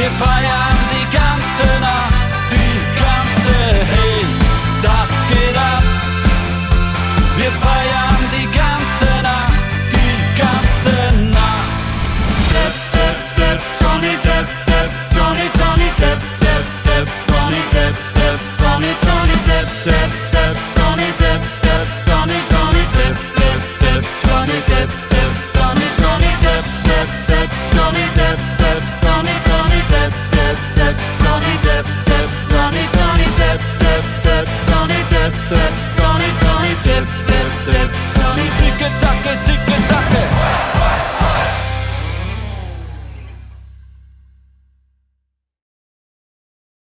If I am The.